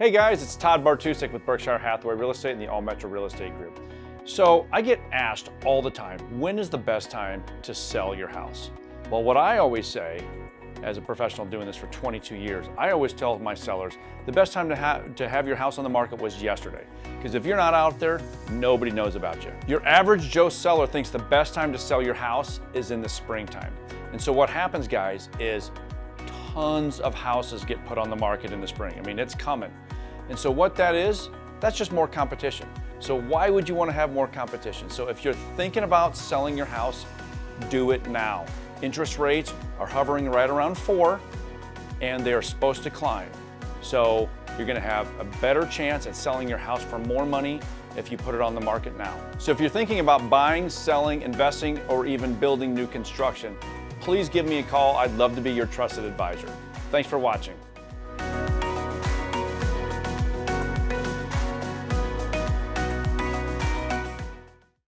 Hey guys, it's Todd Bartusek with Berkshire Hathaway Real Estate and the All Metro Real Estate Group. So I get asked all the time, when is the best time to sell your house? Well, what I always say, as a professional doing this for 22 years, I always tell my sellers, the best time to, ha to have your house on the market was yesterday. Because if you're not out there, nobody knows about you. Your average Joe seller thinks the best time to sell your house is in the springtime. And so what happens, guys, is tons of houses get put on the market in the spring. I mean, it's coming. And so what that is, that's just more competition. So why would you want to have more competition? So if you're thinking about selling your house, do it now. Interest rates are hovering right around four and they are supposed to climb. So you're gonna have a better chance at selling your house for more money if you put it on the market now. So if you're thinking about buying, selling, investing, or even building new construction, please give me a call. I'd love to be your trusted advisor. Thanks for watching.